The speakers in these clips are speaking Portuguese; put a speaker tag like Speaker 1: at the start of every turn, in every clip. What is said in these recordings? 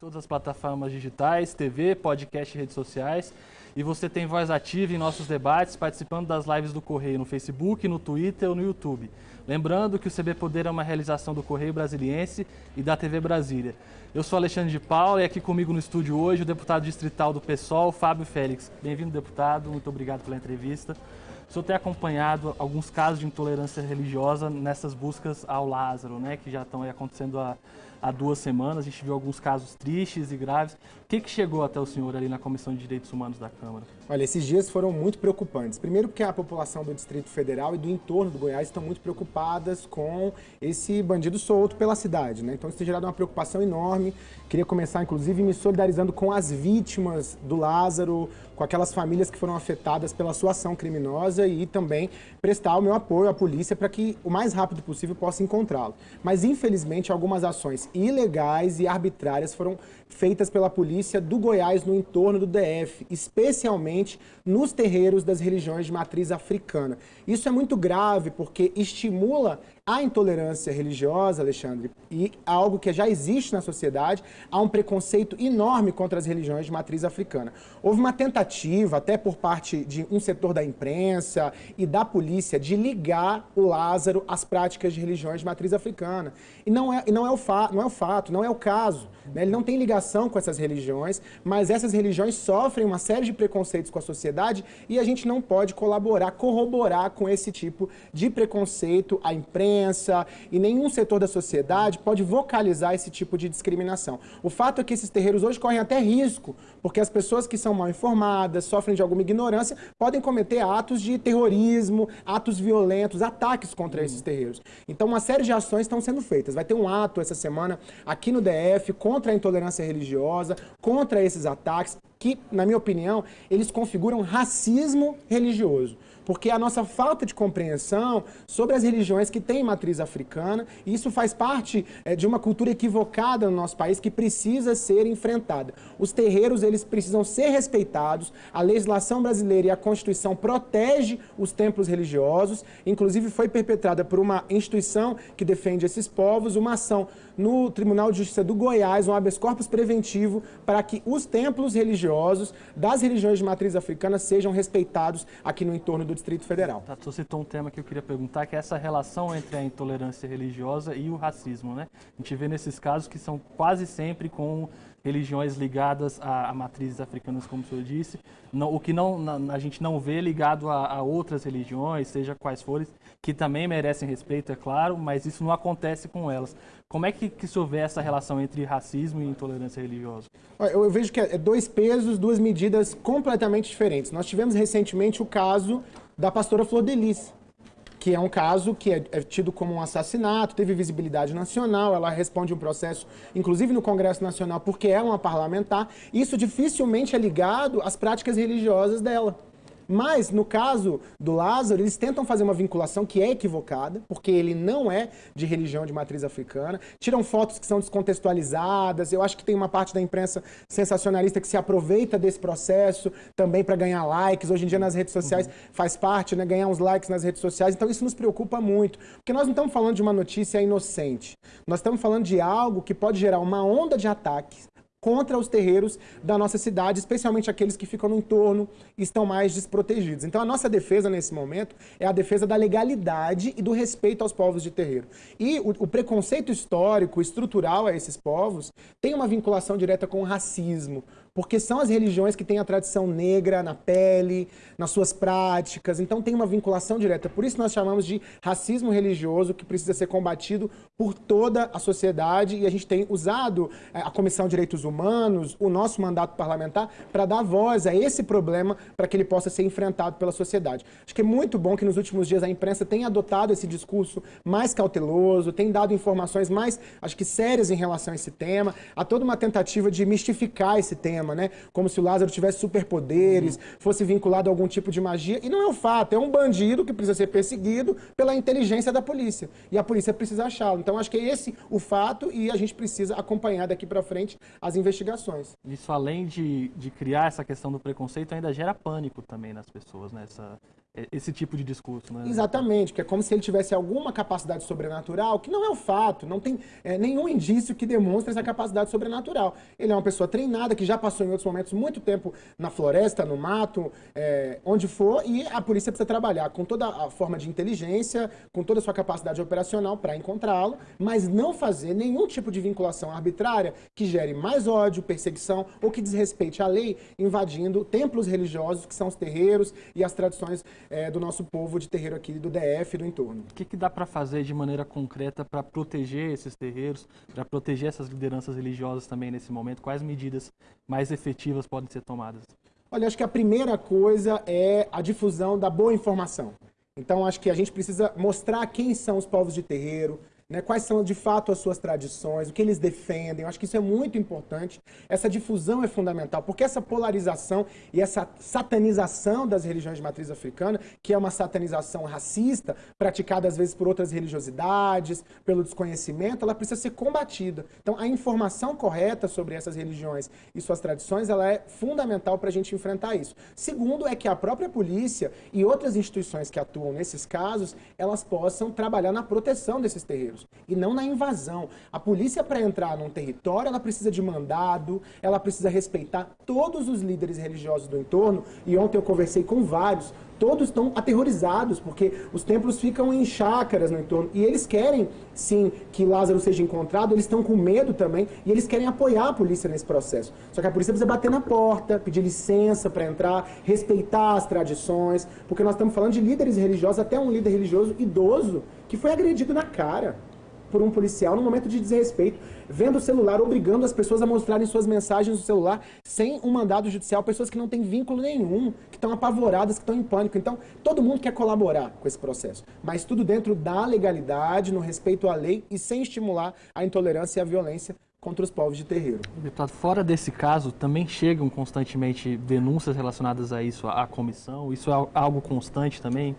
Speaker 1: todas as plataformas digitais, TV, podcast e redes sociais. E você tem voz ativa em nossos debates, participando das lives do Correio no Facebook, no Twitter ou no YouTube. Lembrando que o CB Poder é uma realização do Correio Brasiliense e da TV Brasília. Eu sou Alexandre de Paula e aqui comigo no estúdio hoje o deputado distrital do PSOL, Fábio Félix. Bem-vindo, deputado. Muito obrigado pela entrevista. O senhor tem acompanhado alguns casos de intolerância religiosa nessas buscas ao Lázaro, né, que já estão acontecendo há há duas semanas. A gente viu alguns casos tristes e graves. O que, que chegou até o senhor ali na Comissão de Direitos Humanos da Câmara?
Speaker 2: Olha, esses dias foram muito preocupantes. Primeiro porque a população do Distrito Federal e do entorno do Goiás estão muito preocupadas com esse bandido solto pela cidade. Né? Então isso tem gerado uma preocupação enorme. Queria começar, inclusive, me solidarizando com as vítimas do Lázaro, com aquelas famílias que foram afetadas pela sua ação criminosa e também prestar o meu apoio à polícia para que o mais rápido possível possa encontrá-lo. Mas, infelizmente, algumas ações ilegais e arbitrárias foram feitas pela polícia do Goiás no entorno do DF, especialmente nos terreiros das religiões de matriz africana. Isso é muito grave porque estimula a intolerância religiosa, Alexandre, e algo que já existe na sociedade, há um preconceito enorme contra as religiões de matriz africana. Houve uma tentativa, até por parte de um setor da imprensa e da polícia, de ligar o Lázaro às práticas de religiões de matriz africana. E não é, e não é, o, fa não é o fato, não é o caso. Né? Ele não tem ligação com essas religiões, mas essas religiões sofrem uma série de preconceitos com a sociedade e a gente não pode colaborar, corroborar com esse tipo de preconceito. A imprensa e nenhum setor da sociedade pode vocalizar esse tipo de discriminação. O fato é que esses terreiros hoje correm até risco, porque as pessoas que são mal informadas, sofrem de alguma ignorância, podem cometer atos de terrorismo, atos violentos, ataques contra esses terreiros. Então, uma série de ações estão sendo feitas. Vai ter um ato essa semana aqui no DF contra a intolerância religiosa, contra esses ataques, que, na minha opinião, eles configuram racismo religioso porque a nossa falta de compreensão sobre as religiões que têm matriz africana, isso faz parte é, de uma cultura equivocada no nosso país que precisa ser enfrentada. Os terreiros, eles precisam ser respeitados, a legislação brasileira e a Constituição protege os templos religiosos, inclusive foi perpetrada por uma instituição que defende esses povos, uma ação no Tribunal de Justiça do Goiás, um habeas corpus preventivo para que os templos religiosos das religiões de matriz africana sejam respeitados aqui no entorno do Distrito Federal.
Speaker 1: Tá, você citou um tema que eu queria perguntar, que é essa relação entre a intolerância religiosa e o racismo, né? A gente vê nesses casos que são quase sempre com religiões ligadas a, a matrizes africanas, como o senhor disse, não, o que não, a gente não vê ligado a, a, outras religiões, seja quais forem, que também merecem respeito, é claro, mas isso não acontece com elas. Como é que, que se houver essa relação entre racismo e intolerância religiosa?
Speaker 2: Eu, vejo que é dois pesos, duas medidas completamente diferentes. Nós tivemos recentemente o caso da pastora Flor Delis, que é um caso que é, é, tido como um assassinato, teve visibilidade nacional, ela responde um processo, inclusive no Congresso Nacional, porque é uma parlamentar. Isso dificilmente é ligado às práticas religiosas dela. Mas, no caso do Lázaro, eles tentam fazer uma vinculação que é equivocada, porque ele não é de religião de matriz africana. Tiram fotos que são descontextualizadas. Eu acho que tem uma parte da imprensa sensacionalista que se aproveita desse processo também para ganhar likes. Hoje em dia, nas redes sociais, uhum. faz parte, né? Ganhar uns likes nas redes sociais. Então, isso nos preocupa muito. Porque nós não estamos falando de uma notícia inocente. Nós estamos falando de algo que pode gerar uma onda de ataques contra os terreiros da nossa cidade, especialmente aqueles que ficam no entorno e estão mais desprotegidos. Então a nossa defesa nesse momento é a defesa da legalidade e do respeito aos povos de terreiro. E o, o preconceito histórico, estrutural a esses povos, tem uma vinculação direta com o racismo, porque são as religiões que têm a tradição negra na pele, nas suas práticas, então tem uma vinculação direta. Por isso nós chamamos de racismo religioso, que precisa ser combatido por toda a sociedade, e a gente tem usado eh, a Comissão de Direitos Humanos, o nosso mandato parlamentar, para dar voz a esse problema, para que ele possa ser enfrentado pela sociedade. Acho que é muito bom que nos últimos dias a imprensa tenha adotado esse discurso mais cauteloso, tem dado informações mais, acho que sérias em relação a esse tema, há toda uma tentativa de mistificar esse tema, cinema, né? Como se o Lázaro tivesse superpoderes, uhum. fosse vinculado a algum tipo de magia. E não é o fato, é um bandido que precisa ser perseguido pela inteligência da polícia. E a polícia precisa achá-lo. Então acho que é esse o fato e a gente precisa acompanhar daqui para frente as investigações.
Speaker 1: Isso além de, de criar essa questão do preconceito, ainda gera pânico também nas pessoas, né? Essa, esse tipo de discurso, né?
Speaker 2: Exatamente, que é como se ele tivesse alguma capacidade sobrenatural, que não é o fato, não tem é, nenhum indício que demonstre essa capacidade sobrenatural. Ele é uma pessoa treinada, que já passou em outros momentos muito tempo na floresta, no mato, é, onde for, e a polícia precisa trabalhar com toda a forma de inteligência, com toda a sua capacidade operacional para encontrá-lo, mas não fazer nenhum tipo de vinculação arbitrária que gere mais ódio, perseguição ou que desrespeite a lei, invadindo templos religiosos, que são os terreiros e as tradições é, do nosso povo de terreiro aqui do DF e do entorno.
Speaker 1: O que, que dá para fazer de maneira concreta para proteger esses terreiros, para proteger essas lideranças religiosas também nesse momento? Quais medidas mais efetivas podem ser tomadas?
Speaker 2: Olha, acho que a primeira coisa é a difusão da boa informação. Então, acho que a gente precisa mostrar quem são os povos de terreiro, né, quais são de fato as suas tradições, o que eles defendem. Eu acho que isso é muito importante. Essa difusão é fundamental, porque essa polarização e essa satanização das religiões de matriz africana, que é uma satanização racista, praticada às vezes por outras religiosidades, pelo desconhecimento, ela precisa ser combatida. Então, a informação correta sobre essas religiões e suas tradições, ela é fundamental para a gente enfrentar isso. Segundo, é que a própria polícia e outras instituições que atuam nesses casos, elas possam trabalhar na proteção desses terreiros e não na invasão. A polícia, para entrar num território, ela precisa de mandado, ela precisa respeitar todos os líderes religiosos do entorno. E ontem eu conversei com vários, todos estão aterrorizados, porque os templos ficam em chácaras no entorno. E eles querem, sim, que Lázaro seja encontrado, eles estão com medo também, e eles querem apoiar a polícia nesse processo. Só que a polícia precisa bater na porta, pedir licença para entrar, respeitar as tradições, porque nós estamos falando de líderes religiosos, até um líder religioso idoso, que foi agredido na cara por um policial no momento de desrespeito, vendo o celular, obrigando as pessoas a mostrarem suas mensagens no celular sem um mandado judicial, pessoas que não têm vínculo nenhum, que estão apavoradas, que estão em pânico. Então, todo mundo quer colaborar com esse processo, mas tudo dentro da legalidade, no respeito à lei e sem estimular a intolerância e a violência contra os povos de terreiro.
Speaker 1: Deputado, fora desse caso, também chegam constantemente denúncias relacionadas a isso, à comissão? Isso é algo constante também?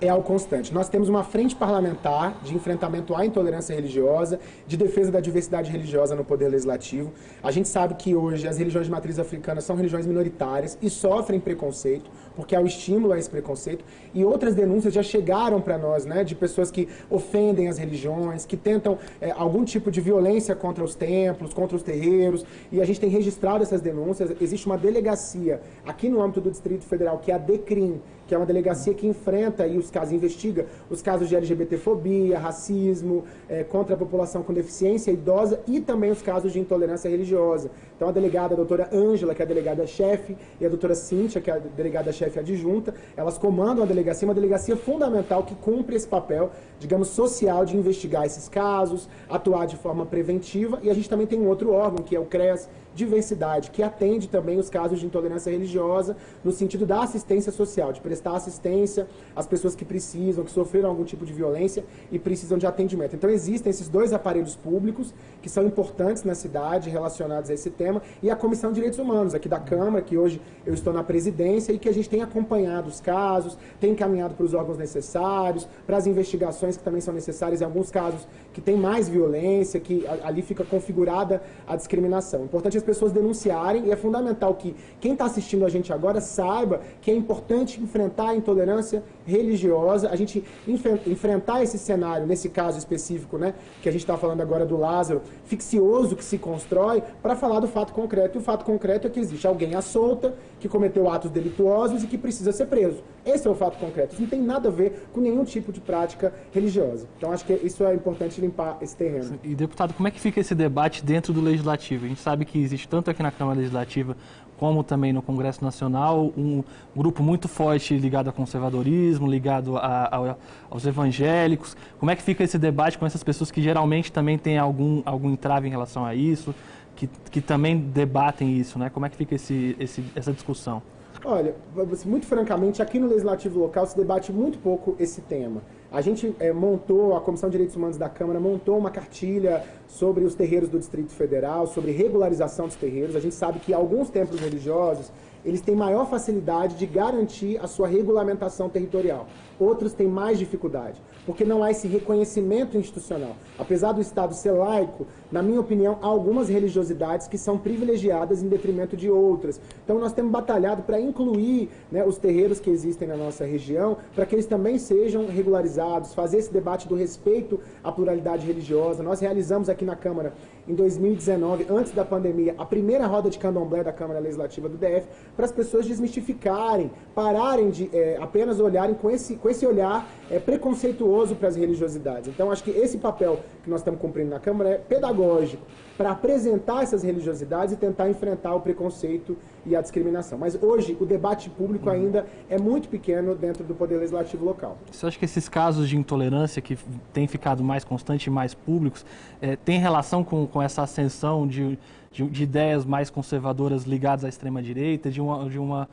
Speaker 2: É algo constante. Nós temos uma frente parlamentar de enfrentamento à intolerância religiosa, de defesa da diversidade religiosa no poder legislativo. A gente sabe que hoje as religiões de matriz africana são religiões minoritárias e sofrem preconceito, porque há o estímulo a esse preconceito. E outras denúncias já chegaram para nós, né, de pessoas que ofendem as religiões, que tentam é, algum tipo de violência contra os templos, contra os terreiros. E a gente tem registrado essas denúncias. Existe uma delegacia aqui no âmbito do Distrito Federal, que é a DECRIM, que é uma delegacia que enfrenta e os casos, investiga os casos de LGBTfobia, racismo, é, contra a população com deficiência idosa e também os casos de intolerância religiosa. Então a delegada a doutora Ângela, que é a delegada-chefe, e a doutora Cíntia, que é a delegada-chefe adjunta, elas comandam a delegacia, uma delegacia fundamental que cumpre esse papel, digamos, social de investigar esses casos, atuar de forma preventiva, e a gente também tem um outro órgão, que é o CREAS, diversidade, que atende também os casos de intolerância religiosa no sentido da assistência social, de prestar assistência às pessoas que precisam, que sofreram algum tipo de violência e precisam de atendimento. Então existem esses dois aparelhos públicos que são importantes na cidade relacionados a esse tema e a Comissão de Direitos Humanos aqui da Câmara, que hoje eu estou na presidência e que a gente tem acompanhado os casos, tem encaminhado para os órgãos necessários, para as investigações que também são necessárias em alguns casos que tem mais violência, que ali fica configurada a discriminação. Importante pessoas denunciarem e é fundamental que quem está assistindo a gente agora saiba que é importante enfrentar a intolerância religiosa, a gente enfrentar esse cenário, nesse caso específico, né, que a gente está falando agora do Lázaro, ficcioso que se constrói, para falar do fato concreto. E o fato concreto é que existe alguém à solta, que cometeu atos delituosos e que precisa ser preso. Esse é o fato concreto. Isso não tem nada a ver com nenhum tipo de prática religiosa. Então acho que isso é importante limpar esse terreno.
Speaker 1: E deputado, como é que fica esse debate dentro do legislativo? A gente sabe que existe tanto aqui na Câmara Legislativa como também no Congresso Nacional, um grupo muito forte ligado ao conservadorismo, ligado a, a, aos evangélicos. Como é que fica esse debate com essas pessoas que geralmente também têm algum, algum entrave em relação a isso, que, que também debatem isso, né? Como é que fica esse, esse, essa discussão?
Speaker 2: Olha, muito francamente, aqui no Legislativo Local se debate muito pouco esse tema. A gente é, montou, a Comissão de Direitos Humanos da Câmara montou uma cartilha sobre os terreiros do Distrito Federal, sobre regularização dos terreiros. A gente sabe que alguns templos religiosos, eles têm maior facilidade de garantir a sua regulamentação territorial. Outros têm mais dificuldade, porque não há esse reconhecimento institucional. Apesar do Estado ser laico, na minha opinião, há algumas religiosidades que são privilegiadas em detrimento de outras. Então nós temos batalhado para incluir né, os terreiros que existem na nossa região, para que eles também sejam regularizados, fazer esse debate do respeito à pluralidade religiosa. Nós realizamos aqui na Câmara, em 2019, antes da pandemia, a primeira roda de candomblé da Câmara Legislativa do DF, para as pessoas desmistificarem, pararem de é, apenas olharem com esse, com esse olhar é, preconceituoso para as religiosidades. Então acho que esse papel que nós estamos cumprindo na Câmara é pedagógico, para apresentar essas religiosidades e tentar enfrentar o preconceito e a discriminação. Mas hoje o debate público ainda é muito pequeno dentro do Poder Legislativo local.
Speaker 1: Você acha que esses casos de intolerância que têm ficado mais constantes e mais públicos é, tem relação com, com essa ascensão de, de, de, ideias mais conservadoras ligadas à extrema-direita, de uma, de uma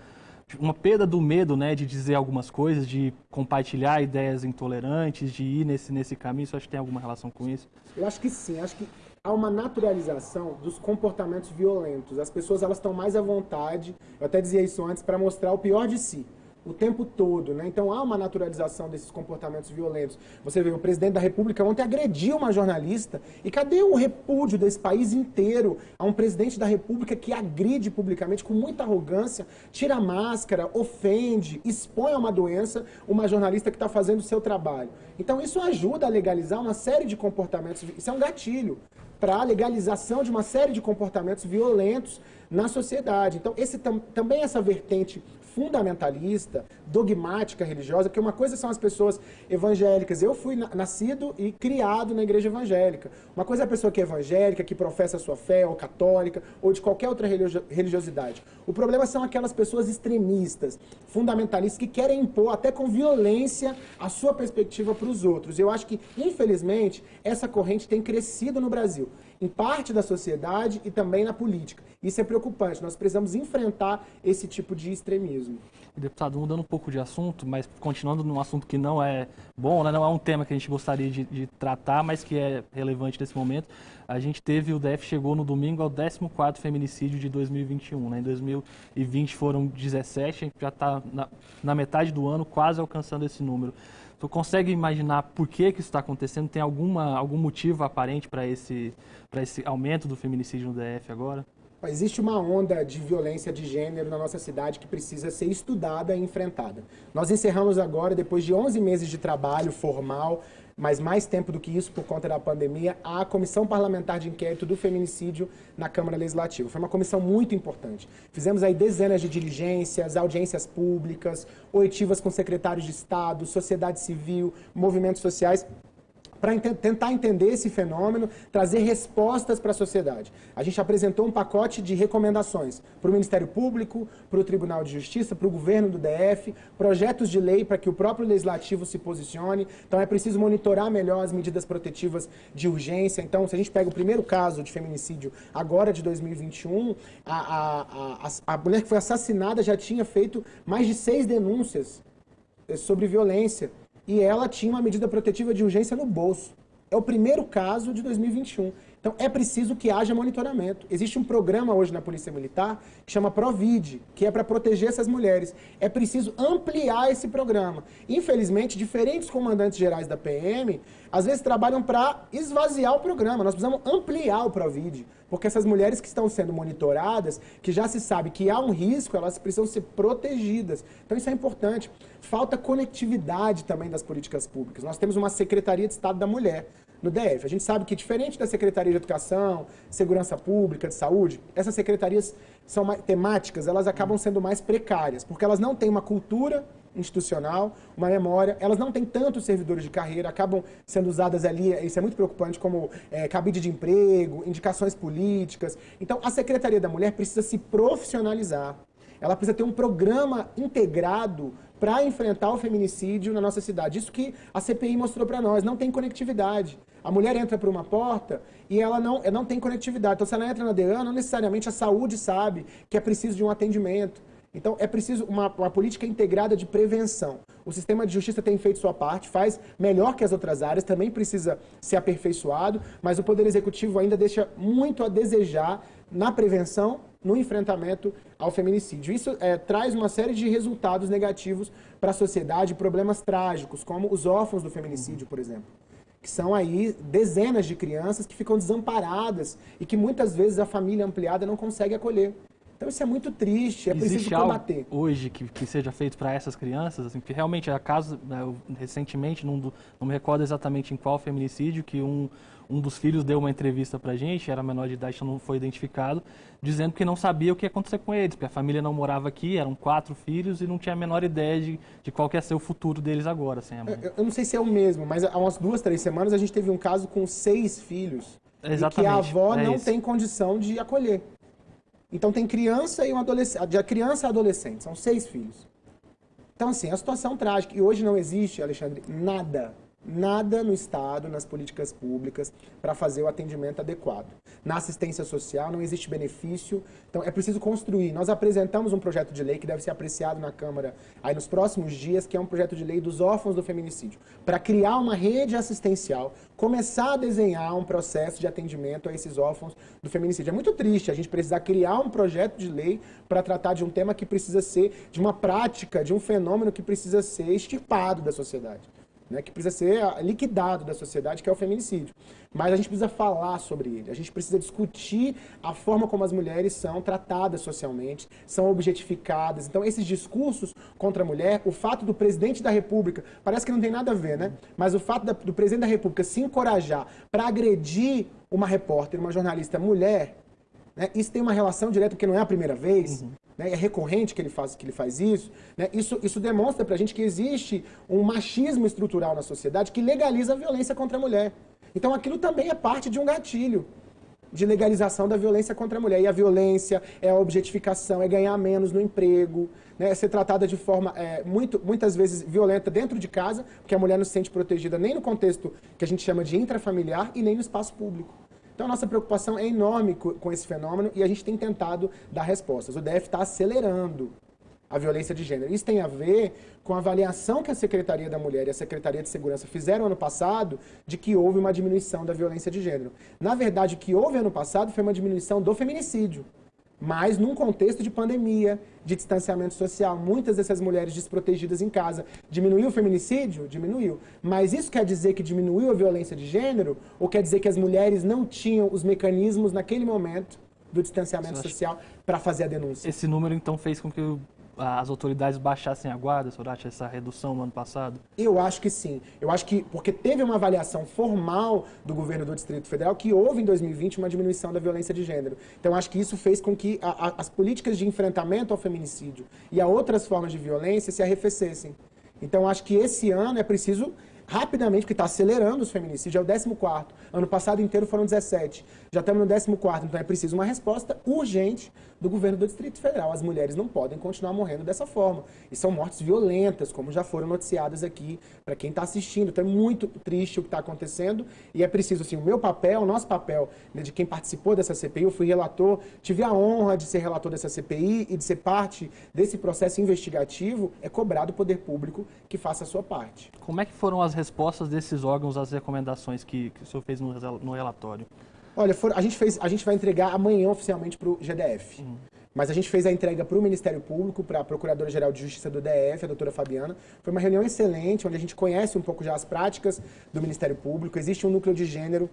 Speaker 1: uma perda do medo, né, de dizer algumas coisas, de compartilhar ideias intolerantes, de ir nesse, nesse caminho. Você acha que tem alguma relação com isso?
Speaker 2: Eu acho que sim. Acho que há uma naturalização dos comportamentos violentos. As pessoas elas estão mais à vontade, eu até dizia isso antes, para mostrar o pior de si o tempo todo, né? Então há uma naturalização desses comportamentos violentos. Você vê, o presidente da República ontem agrediu uma jornalista. E cadê o repúdio desse país inteiro a um presidente da República que agride publicamente com muita arrogância, tira a máscara, ofende, expõe a uma doença uma jornalista que está fazendo o seu trabalho? Então isso ajuda a legalizar uma série de comportamentos. Isso é um gatilho para a legalização de uma série de comportamentos violentos na sociedade. Então, esse tam, também essa vertente fundamentalista, dogmática religiosa, porque uma coisa são as pessoas evangélicas. Eu fui nascido e criado na igreja evangélica. Uma coisa é a pessoa que é evangélica, que professa a sua fé, ou católica, ou de qualquer outra religiosidade. O problema são aquelas pessoas extremistas, fundamentalistas, que querem impor até com violência a sua perspectiva para os outros. Eu acho que, infelizmente, essa corrente tem crescido no Brasil em parte da sociedade e também na política. Isso é preocupante. Nós precisamos enfrentar esse tipo de extremismo.
Speaker 1: Deputado, mudando um pouco de assunto, mas continuando num assunto que não é bom, né? não é um tema que a gente gostaria de, de, tratar, mas que é relevante nesse momento. A gente teve, o DF chegou no domingo ao 14º feminicídio de 2021. Né? Em 2020 foram 17, a gente já está na, na metade do ano quase alcançando esse número. Tu consegue imaginar por que, que isso está acontecendo? Tem alguma, algum motivo aparente para esse, esse aumento do feminicídio no DF agora?
Speaker 2: Existe uma onda de violência de gênero na nossa cidade que precisa ser estudada e enfrentada. Nós encerramos agora, depois de 11 meses de trabalho formal, mas mais tempo do que isso por conta da pandemia, a Comissão Parlamentar de Inquérito do Feminicídio na Câmara Legislativa. Foi uma comissão muito importante. Fizemos aí dezenas de diligências, audiências públicas, oitivas com secretários de Estado, sociedade civil, movimentos sociais, para ent tentar entender esse fenômeno, trazer respostas para a sociedade. A gente apresentou um pacote de recomendações para o Ministério Público, para o Tribunal de Justiça, para o governo do DF, projetos de lei para que o próprio legislativo se posicione. Então é preciso monitorar melhor as medidas protetivas de urgência. Então, se a gente pega o primeiro caso de feminicídio agora de 2021, a, a, a, a mulher que foi assassinada já tinha feito mais de seis denúncias eh, sobre violência e ela tinha uma medida protetiva de urgência no bolso. É o primeiro caso de 2021. Então é preciso que haja monitoramento. Existe um programa hoje na Polícia Militar que chama Provid, que é para proteger essas mulheres. É preciso ampliar esse programa. Infelizmente, diferentes comandantes gerais da PM às vezes trabalham para esvaziar o programa. Nós precisamos ampliar o Provid, porque essas mulheres que estão sendo monitoradas, que já se sabe que há um risco, elas precisam ser protegidas. Então isso é importante. Falta conectividade também das políticas públicas. Nós temos uma Secretaria de Estado da Mulher no DF. A gente sabe que, diferente da Secretaria de Educação, Segurança Pública, de Saúde, essas secretarias são mais, temáticas, elas acabam sendo mais precárias, porque elas não têm uma cultura institucional, uma memória, elas não têm tantos servidores de carreira, acabam sendo usadas ali, isso é muito preocupante, como é, cabide de emprego, indicações políticas. Então, a Secretaria da Mulher precisa se profissionalizar, ela precisa ter um programa integrado para enfrentar o feminicídio na nossa cidade. Isso que a CPI mostrou para nós, não tem conectividade. A mulher entra por uma porta e ela não, ela não tem conectividade. Então, se ela entra na DEAN, não necessariamente a saúde sabe que é preciso de um atendimento. Então, é preciso uma, uma, política integrada de prevenção. O sistema de justiça tem feito sua parte, faz melhor que as outras áreas, também precisa ser aperfeiçoado, mas o Poder Executivo ainda deixa muito a desejar na prevenção, no enfrentamento ao feminicídio. Isso é, traz uma série de resultados negativos para a sociedade, problemas trágicos, como os órfãos do feminicídio, por exemplo. Que são aí dezenas de crianças que ficam desamparadas e que muitas vezes a família ampliada não consegue acolher. Então isso é muito triste, é
Speaker 1: Existe
Speaker 2: preciso combater.
Speaker 1: hoje que, que seja feito para essas crianças, assim, porque realmente a caso, né, recentemente, não, não me recordo exatamente em qual feminicídio, que um, um dos filhos deu uma entrevista para a gente, era menor de idade, não foi identificado, dizendo que não sabia o que ia acontecer com eles, porque a família não morava aqui, eram quatro filhos e não tinha a menor ideia de, de qual ia ser o futuro deles agora. Assim,
Speaker 2: eu, eu, não sei se é o mesmo, mas há umas duas, três semanas a gente teve um caso com seis filhos
Speaker 1: Exatamente,
Speaker 2: e que a avó
Speaker 1: é
Speaker 2: não
Speaker 1: isso.
Speaker 2: tem condição de acolher. Então tem criança e um adolescente, de criança a adolescente, são seis filhos. Então assim, a situação trágica. E hoje não existe, Alexandre, nada nada no Estado, nas políticas públicas, para fazer o atendimento adequado. Na assistência social não existe benefício, então é preciso construir. Nós apresentamos um projeto de lei que deve ser apreciado na Câmara aí nos próximos dias, que é um projeto de lei dos órfãos do feminicídio, para criar uma rede assistencial, começar a desenhar um processo de atendimento a esses órfãos do feminicídio. É muito triste a gente precisar criar um projeto de lei para tratar de um tema que precisa ser, de uma prática, de um fenômeno que precisa ser extirpado da sociedade né, que precisa ser liquidado da sociedade, que é o feminicídio. Mas a gente precisa falar sobre ele, a gente precisa discutir a forma como as mulheres são tratadas socialmente, são objetificadas. Então, esses discursos contra a mulher, o fato do presidente da República, parece que não tem nada a ver, né? Mas o fato da, do presidente da República se encorajar para agredir uma repórter, uma jornalista mulher, né, isso tem uma relação direta, porque não é a primeira vez. Uhum né, é recorrente que ele faz, que ele faz isso, né, isso, isso demonstra para a gente que existe um machismo estrutural na sociedade que legaliza a violência contra a mulher. Então aquilo também é parte de um gatilho de legalização da violência contra a mulher. E a violência é a objetificação, é ganhar menos no emprego, né, é ser tratada de forma é, muito, muitas vezes violenta dentro de casa, porque a mulher não se sente protegida nem no contexto que a gente chama de intrafamiliar e nem no espaço público. Então, nossa preocupação é enorme com esse fenômeno e a gente tem tentado dar respostas. O DF está acelerando a violência de gênero. Isso tem a ver com a avaliação que a Secretaria da Mulher e a Secretaria de Segurança fizeram ano passado de que houve uma diminuição da violência de gênero. Na verdade, o que houve ano passado foi uma diminuição do feminicídio mas num contexto de pandemia, de distanciamento social, muitas dessas mulheres desprotegidas em casa. Diminuiu o feminicídio? Diminuiu. Mas isso quer dizer que diminuiu a violência de gênero? Ou quer dizer que as mulheres não tinham os mecanismos naquele momento do distanciamento social para fazer a denúncia?
Speaker 1: Esse número então fez com que as autoridades baixassem a guarda, Sorati, essa redução no ano passado?
Speaker 2: Eu acho que sim. Eu acho que, porque teve uma avaliação formal do governo do Distrito Federal que houve em 2020 uma diminuição da violência de gênero. Então, acho que isso fez com que a, a, as políticas de enfrentamento ao feminicídio e a outras formas de violência se arrefecessem. Então, acho que esse ano é preciso rapidamente, porque está acelerando os feminicídios, é o 14. Ano passado inteiro foram 17. Já estamos no 14, então é preciso uma resposta urgente do governo do Distrito Federal. As mulheres não podem continuar morrendo dessa forma. E são mortes violentas, como já foram noticiadas aqui para quem está assistindo. Então é muito triste o que está acontecendo e é preciso, assim, o meu papel, o nosso papel, né, de quem participou dessa CPI, eu fui relator, tive a honra de ser relator dessa CPI e de ser parte desse processo investigativo, é cobrar do poder público que faça a sua parte.
Speaker 1: Como é que foram as respostas desses órgãos às recomendações que, que o senhor fez no, no relatório?
Speaker 2: Olha, for, a, gente fez, a gente vai entregar amanhã oficialmente para o GDF. Uhum. Mas a gente fez a entrega para o Ministério Público, para a Procuradora-Geral de Justiça do DF, a doutora Fabiana. Foi uma reunião excelente, onde a gente conhece um pouco já as práticas do Ministério Público. Existe um núcleo de gênero,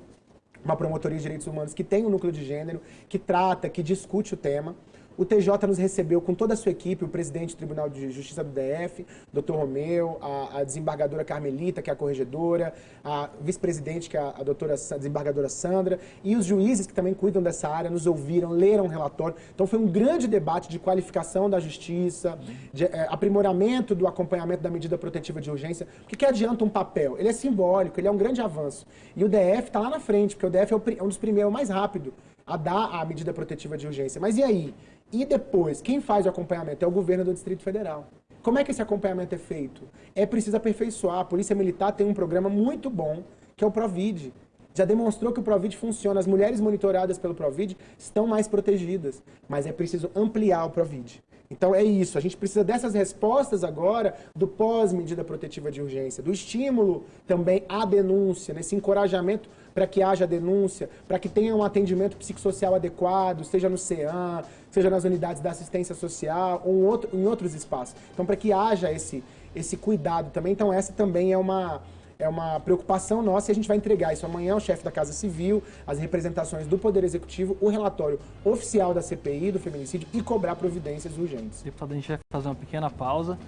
Speaker 2: uma promotoria de direitos humanos que tem um núcleo de gênero, que trata, que discute o tema. O TJ nos recebeu com toda a sua equipe, o presidente do Tribunal de Justiça do DF, doutor Romeu, a, a, desembargadora Carmelita, que é a corregedora, a vice-presidente, que é a, a doutora a desembargadora Sandra, e os juízes que também cuidam dessa área, nos ouviram, leram o relatório. Então foi um grande debate de qualificação da justiça, de é, aprimoramento do acompanhamento da medida protetiva de urgência. O que, adianta um papel? Ele é simbólico, ele é um grande avanço. E o DF está lá na frente, porque o DF é, o, é um dos primeiros, é mais rápido a dar a medida protetiva de urgência. Mas e aí? E depois, quem faz o acompanhamento é o governo do Distrito Federal. Como é que esse acompanhamento é feito? É preciso aperfeiçoar. A Polícia Militar tem um programa muito bom, que é o Provid. Já demonstrou que o Provid funciona. As mulheres monitoradas pelo Provid estão mais protegidas. Mas é preciso ampliar o Provid. Então é isso, a gente precisa dessas respostas agora do pós-medida protetiva de urgência, do estímulo também à denúncia, nesse encorajamento para que haja denúncia, para que tenha um atendimento psicossocial adequado, seja no CEAM, seja nas unidades da assistência social ou em, outro, em outros espaços. Então, para que haja esse, esse cuidado também. Então, essa também é uma, é uma preocupação nossa e a gente vai entregar isso amanhã ao chefe da Casa Civil, as representações do Poder Executivo, o relatório oficial da CPI do feminicídio e cobrar providências urgentes.
Speaker 1: Deputado, a gente vai fazer uma pequena pausa.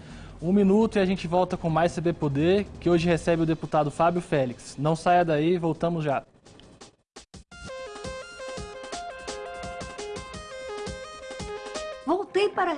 Speaker 1: Um minuto e a gente volta com mais CB Poder, que hoje recebe o deputado Fábio Félix. Não saia daí, voltamos já.
Speaker 3: Voltei para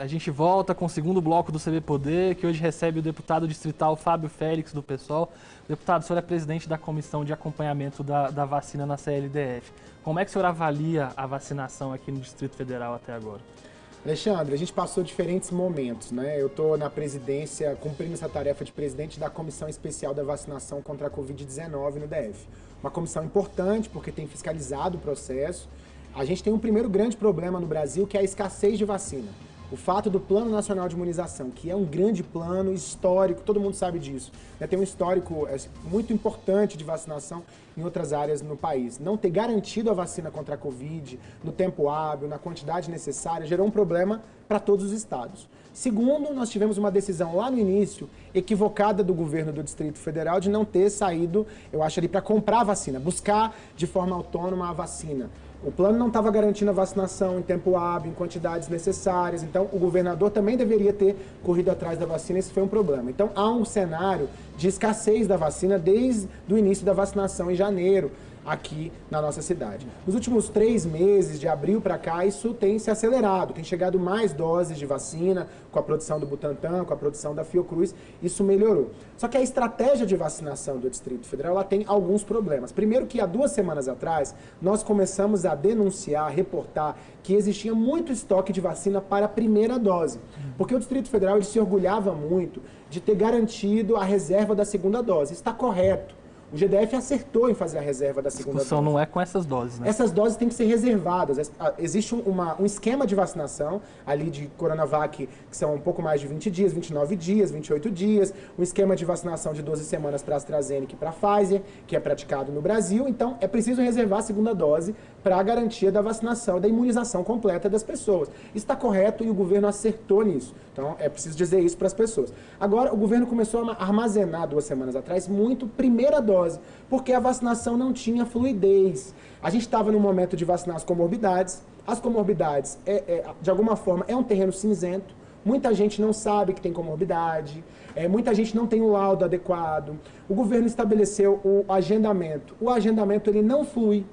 Speaker 1: A gente volta com o segundo bloco do CB Poder, que hoje recebe o deputado distrital Fábio Félix, do PSOL. Deputado, o senhor é presidente da comissão de acompanhamento da, da vacina na CLDF. Como é que o senhor avalia a vacinação aqui no Distrito Federal até agora?
Speaker 2: Alexandre, a gente passou diferentes momentos, né? Eu estou na presidência, cumprindo essa tarefa de presidente da Comissão Especial da Vacinação contra a Covid-19 no DF. Uma comissão importante, porque tem fiscalizado o processo. A gente tem um primeiro grande problema no Brasil, que é a escassez de vacina o fato do Plano Nacional de Imunização, que é um grande plano histórico, todo mundo sabe disso, né? tem um histórico é, muito importante de vacinação em outras áreas no país. Não ter garantido a vacina contra a Covid no tempo hábil, na quantidade necessária, gerou um problema para todos os estados. Segundo, nós tivemos uma decisão lá no início, equivocada do governo do Distrito Federal, de não ter saído, eu acho ali, para comprar a vacina, buscar de forma autônoma a vacina. O plano não estava garantindo a vacinação em tempo hábil, em quantidades necessárias. Então, o governador também deveria ter corrido atrás da vacina. Esse foi um problema. Então, há um cenário de escassez da vacina desde o início da vacinação em janeiro. Aqui na nossa cidade. Nos últimos três meses, de abril para cá, isso tem se acelerado, tem chegado mais doses de vacina com a produção do Butantan, com a produção da Fiocruz, isso melhorou. Só que a estratégia de vacinação do Distrito Federal ela tem alguns problemas. Primeiro que há duas semanas atrás, nós começamos a denunciar, reportar que existia muito estoque de vacina para a primeira dose. Porque o Distrito Federal se orgulhava muito de ter garantido a reserva da segunda dose. Está correto. O GDF acertou em fazer a reserva da segunda
Speaker 1: dose. A discussão não é com essas doses, né?
Speaker 2: Essas doses têm que ser reservadas. Existe uma, um esquema de vacinação ali de Coronavac, que são um pouco mais de 20 dias, 29 dias, 28 dias. Um esquema de vacinação de 12 semanas para AstraZeneca e para Pfizer, que é praticado no Brasil. Então, é preciso reservar a segunda dose para a garantia da vacinação da imunização completa das pessoas. Está correto e o governo acertou nisso. Então, é preciso dizer isso para as pessoas. Agora, o governo começou a armazenar, duas semanas atrás, muito primeira dose, porque a vacinação não tinha fluidez. A gente estava no momento de vacinar as comorbidades. As comorbidades, é, é, de alguma forma, é um terreno cinzento. Muita gente não sabe que tem comorbidade, é, muita gente não tem o laudo adequado. O governo estabeleceu o agendamento. O agendamento ele não flui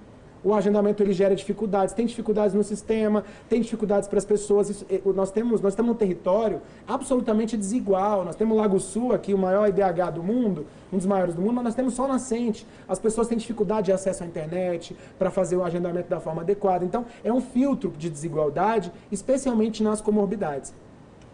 Speaker 2: o agendamento ele gera dificuldades, tem dificuldades no sistema, tem dificuldades para as pessoas. Isso, nós, temos, nós estamos num território absolutamente desigual. Nós temos o Lago Sul aqui, o maior IDH do mundo, um dos maiores do mundo, mas nós temos sol nascente. As pessoas têm dificuldade de acesso à internet para fazer o agendamento da forma adequada. Então, é um filtro de desigualdade, especialmente nas comorbidades.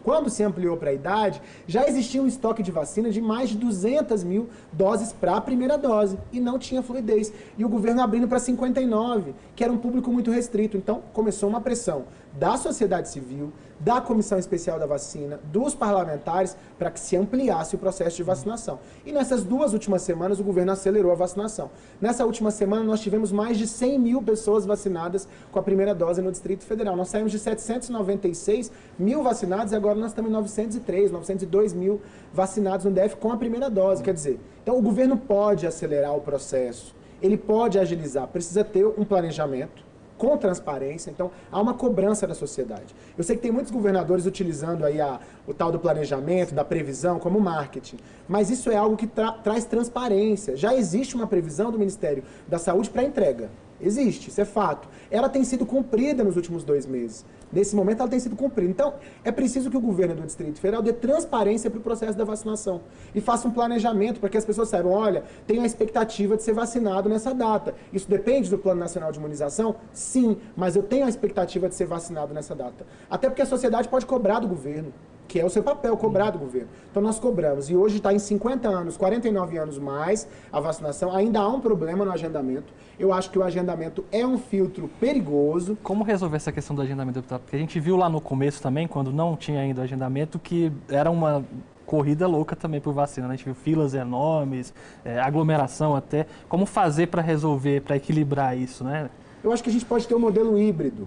Speaker 2: Quando se ampliou para a idade, já existia um estoque de vacina de mais de 200 mil doses para a primeira dose e não tinha fluidez. E o governo abrindo para 59, que era um público muito restrito. Então começou uma pressão da sociedade civil, da Comissão Especial da Vacina, dos parlamentares, para que se ampliasse o processo de vacinação. E nessas duas últimas semanas, o governo acelerou a vacinação. Nessa última semana, nós tivemos mais de 100 mil pessoas vacinadas com a primeira dose no Distrito Federal. Nós saímos de 796 mil vacinados e agora nós estamos em 903, 902 mil vacinados no DF com a primeira dose. Quer dizer, então o governo pode acelerar o processo, ele pode agilizar, precisa ter um planejamento com transparência, então há uma cobrança da sociedade. Eu sei que tem muitos governadores utilizando aí a, o tal do planejamento, da previsão, como marketing, mas isso é algo que tra traz transparência. Já existe uma previsão do Ministério da Saúde para entrega. Existe, isso é fato. Ela tem sido cumprida nos últimos dois meses. Nesse momento, ela tem sido cumprida. Então, é preciso que o governo do Distrito Federal dê transparência para o processo da vacinação e faça um planejamento para que as pessoas saibam, olha, tem a expectativa de ser vacinado nessa data. Isso depende do Plano Nacional de Imunização? Sim, mas eu tenho a expectativa de ser vacinado nessa data. Até porque a sociedade pode cobrar do governo que é o seu papel, cobrar do governo. Então nós cobramos, e hoje está em 50 anos, 49 anos mais a vacinação, ainda há um problema no agendamento. Eu acho que o agendamento é um filtro perigoso.
Speaker 1: Como resolver essa questão do agendamento, deputado? Porque a gente viu lá no começo também, quando não tinha ainda agendamento, que era uma corrida louca também por vacina. Né? A gente viu filas enormes, é, aglomeração até. Como fazer para resolver, para equilibrar isso, né?
Speaker 2: Eu acho que a gente pode ter um modelo híbrido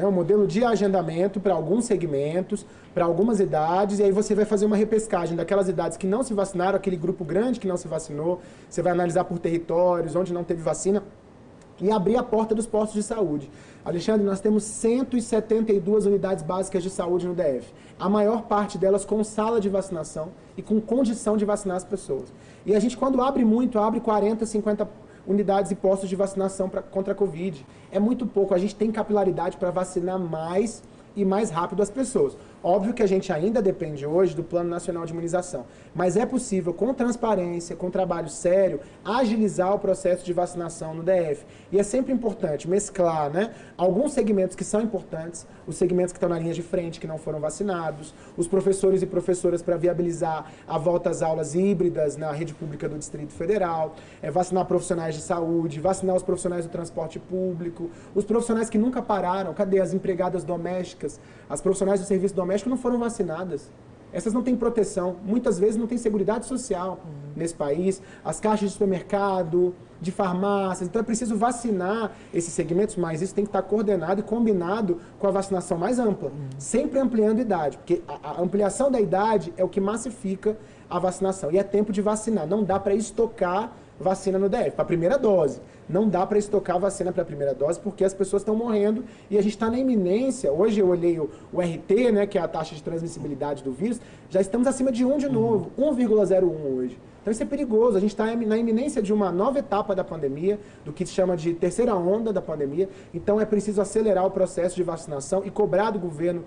Speaker 2: né, um modelo de agendamento para alguns segmentos, para algumas idades, e aí você vai fazer uma repescagem daquelas idades que não se vacinaram, aquele grupo grande que não se vacinou, você vai analisar por territórios, onde não teve vacina, e abrir a porta dos postos de saúde. Alexandre, nós temos 172 unidades básicas de saúde no DF. A maior parte delas com sala de vacinação e com condição de vacinar as pessoas. E a gente, quando abre muito, abre 40, 50 unidades e postos de vacinação pra, contra a Covid. É muito pouco. A gente tem capilaridade para vacinar mais e mais rápido as pessoas. Óbvio que a gente ainda depende hoje do Plano Nacional de Imunização, mas é possível, com transparência, com trabalho sério, agilizar o processo de vacinação no DF. E é sempre importante mesclar né, alguns segmentos que são importantes, os segmentos que estão na linha de frente, que não foram vacinados, os professores e professoras para viabilizar a volta às aulas híbridas na rede pública do Distrito Federal, é, vacinar profissionais de saúde, vacinar os profissionais do transporte público, os profissionais que nunca pararam, cadê as empregadas domésticas, as profissionais do serviço doméstico, domésticos não foram vacinadas. Essas não têm proteção, muitas vezes não têm segurança social uhum. nesse país. As caixas de supermercado, de farmácias, então é preciso vacinar esses segmentos, mas isso tem que estar coordenado e combinado com a vacinação mais ampla, uhum. sempre ampliando a idade, porque a, a ampliação da idade é o que massifica a vacinação. E é tempo de vacinar, não dá para estocar vacina no DF, para a primeira dose. Não dá para estocar vacina para a primeira dose porque as pessoas estão morrendo e a gente está na iminência. Hoje eu olhei o, o, RT, né, que é a taxa de transmissibilidade do vírus, já estamos acima de 1 de novo, 1,01 hoje. Então isso é perigoso. A gente está na iminência de uma nova etapa da pandemia, do que se chama de terceira onda da pandemia. Então é preciso acelerar o processo de vacinação e cobrar do governo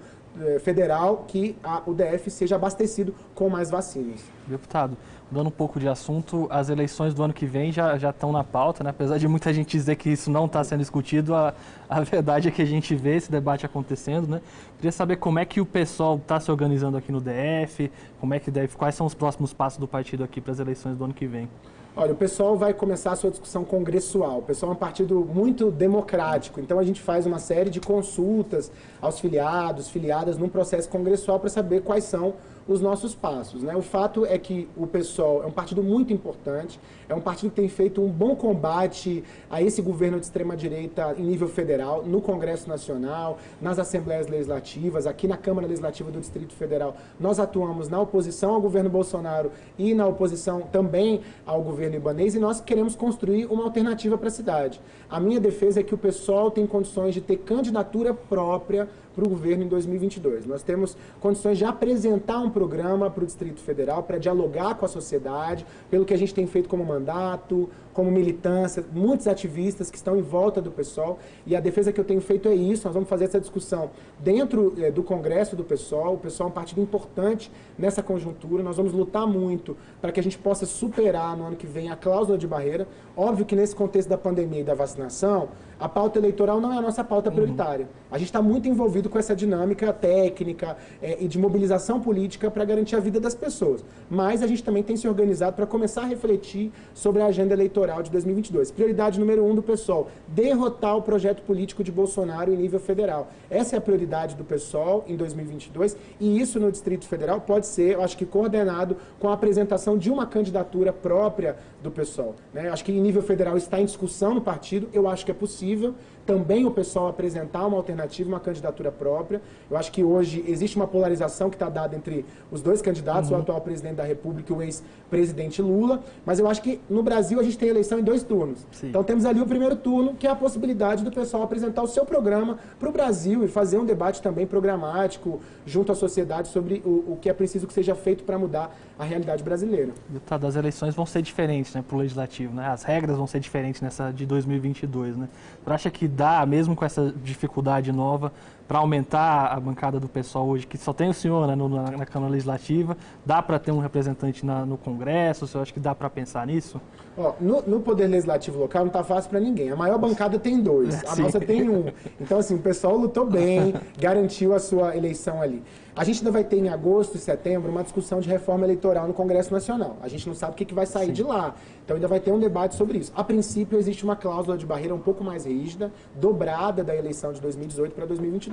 Speaker 2: federal que a, o DF seja abastecido com mais vacinas.
Speaker 1: Deputado, mudando um pouco de assunto, as eleições do ano que vem já, já estão na pauta, né? apesar de muita gente dizer que isso não está sendo discutido, a, a verdade é que a gente vê esse debate acontecendo. Né? Queria saber como é que o pessoal está se organizando aqui no DF, como é que deve, quais são os próximos passos do partido aqui para as eleições do ano que vem.
Speaker 2: Olha, o pessoal vai começar a sua discussão congressual. O pessoal é um partido muito democrático, então a gente faz uma série de consultas aos filiados, filiadas, num processo congressual para saber quais são os nossos passos. Né? O fato é que o PSOL é um partido muito importante, é um partido que tem feito um bom combate a esse governo de extrema-direita em nível federal, no Congresso Nacional, nas Assembleias Legislativas, aqui na Câmara Legislativa do Distrito Federal. Nós atuamos na oposição ao governo Bolsonaro e na oposição também ao governo ibanês e nós queremos construir uma alternativa para a cidade. A minha defesa é que o PSOL tem condições de ter candidatura própria para o governo em 2022. Nós temos condições de apresentar um programa para o Distrito Federal para dialogar com a sociedade, pelo que a gente tem feito como mandato, como militância, muitos ativistas que estão em volta do PSOL, e a defesa que eu tenho feito é isso, nós vamos fazer essa discussão dentro é, do Congresso do PSOL, o PSOL é um partido importante nessa conjuntura, nós vamos lutar muito para que a gente possa superar no ano que vem a cláusula de barreira, óbvio que nesse contexto da pandemia e da vacinação, a pauta eleitoral não é a nossa pauta uhum. prioritária. A gente está muito envolvido com essa dinâmica técnica é, e de mobilização política para garantir a vida das pessoas. Mas a gente também tem se organizado para começar a refletir sobre a agenda eleitoral de 2022. Prioridade número um do PSOL, derrotar o projeto político de Bolsonaro em nível federal. Essa é a prioridade do PSOL em 2022 e isso no Distrito Federal pode ser, eu acho que coordenado com a apresentação de uma candidatura própria do PSOL. Né? Acho que em nível federal está em discussão no partido, eu acho que é possível também o pessoal apresentar uma alternativa, uma candidatura própria. Eu acho que hoje existe uma polarização que está dada entre os dois candidatos, uhum. o atual presidente da República e o ex-presidente Lula, mas eu acho que no Brasil a gente tem eleição em dois turnos. Sim. Então temos ali o primeiro turno, que é a possibilidade do pessoal apresentar o seu programa para o Brasil e fazer um debate também programático junto à sociedade sobre o, o que é preciso que seja feito para mudar a realidade brasileira.
Speaker 1: Deputado, as eleições vão ser diferentes né, para o Legislativo, né? as regras vão ser diferentes nessa de 2022. Né? Você acha que dá, mesmo com essa dificuldade nova, para aumentar a bancada do pessoal hoje, que só tem o senhor né, no, na, na, Câmara Legislativa, dá para ter um representante na, no Congresso? O senhor acha que dá para pensar nisso?
Speaker 2: Ó, no, no, Poder Legislativo local não está fácil para ninguém. A maior bancada tem dois, a Sim. nossa tem um. Então, assim, o pessoal lutou bem, garantiu a sua eleição ali. A gente ainda vai ter em agosto e setembro uma discussão de reforma eleitoral no Congresso Nacional. A gente não sabe o que, que vai sair Sim. de lá. Então ainda vai ter um debate sobre isso. A princípio, existe uma cláusula de barreira um pouco mais rígida, dobrada da eleição de 2018 para 2022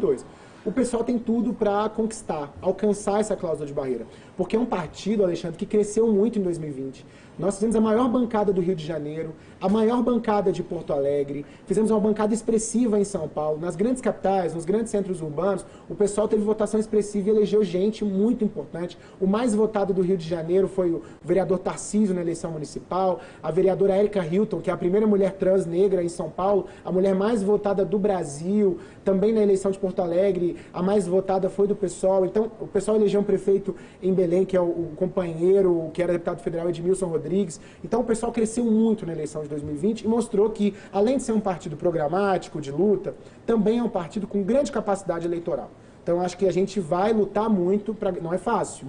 Speaker 2: o pessoal tem tudo para conquistar, alcançar essa cláusula de barreira. Porque é um partido, Alexandre, que cresceu muito em 2020. Nós fizemos a maior bancada do Rio de Janeiro, a maior bancada de Porto Alegre, fizemos uma bancada expressiva em São Paulo. Nas grandes capitais, nos grandes centros urbanos, o pessoal teve votação expressiva e elegeu gente muito importante. O mais votado do Rio de Janeiro foi o vereador Tarcísio na eleição municipal, a vereadora Erika Hilton, que é a primeira mulher trans negra em São Paulo, a mulher mais votada do Brasil, também na eleição de Porto Alegre, a mais votada foi do pessoal. Então, o pessoal elegeu um prefeito em Belém, que é o, o companheiro, que era deputado federal Edmilson Rodrigues. Então o pessoal cresceu muito na eleição de 2020 e mostrou que, além de ser um partido programático, de luta, também é um partido com grande capacidade eleitoral. Então acho que a gente vai lutar muito, pra... não é fácil.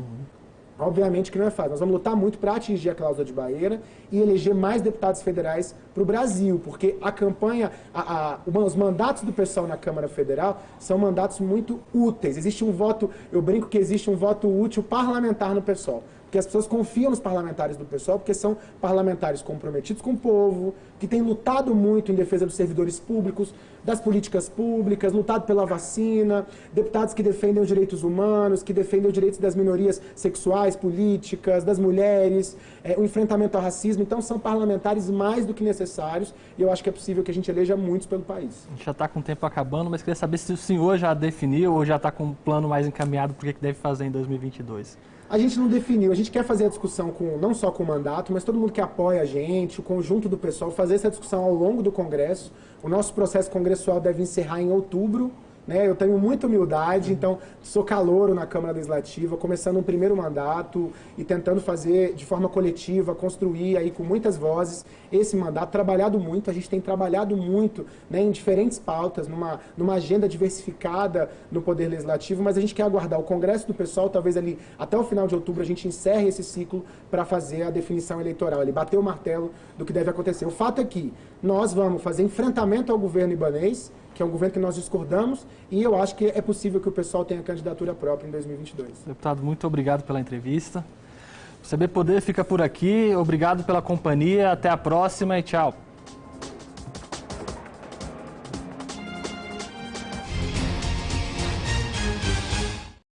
Speaker 2: Obviamente que não é fácil. Nós vamos lutar muito para atingir a cláusula de barreira e eleger mais deputados federais para o Brasil, porque a campanha, a, a, os mandatos do pessoal na Câmara Federal são mandatos muito úteis. Existe um voto, eu brinco que existe um voto útil parlamentar no pessoal que as pessoas confiam nos parlamentares do pessoal, porque são parlamentares comprometidos com o povo, que têm lutado muito em defesa dos servidores públicos, das políticas públicas, lutado pela vacina, deputados que defendem os direitos humanos, que defendem os direitos das minorias sexuais, políticas, das mulheres, é, o enfrentamento ao racismo. Então, são parlamentares mais do que necessários e eu acho que é possível que a gente eleja muitos pelo país.
Speaker 1: A gente já está com o tempo acabando, mas queria saber se o senhor já definiu ou já está com um plano mais encaminhado para o que deve fazer em 2022.
Speaker 2: A gente não definiu, a gente quer fazer a discussão com não só com o mandato, mas todo mundo que apoia a gente, o conjunto do pessoal, fazer essa discussão ao longo do Congresso. O nosso processo congressual deve encerrar em outubro né? Eu tenho muita humildade, então sou calouro na Câmara Legislativa, começando um primeiro mandato e tentando fazer de forma coletiva, construir aí com muitas vozes esse mandato, trabalhado muito, a gente tem trabalhado muito né, em diferentes pautas, numa, numa agenda diversificada no Poder Legislativo, mas a gente quer aguardar o Congresso do Pessoal, talvez ali até o final de outubro a gente encerre esse ciclo para fazer a definição eleitoral, ele bater o martelo do que deve acontecer. O fato é que nós vamos fazer enfrentamento ao governo ibanês, que é um governo que nós discordamos, e eu acho que é possível que o pessoal tenha candidatura própria em 2022.
Speaker 1: Deputado, muito obrigado pela entrevista. O CB Poder fica por aqui. Obrigado pela companhia. Até a próxima e tchau.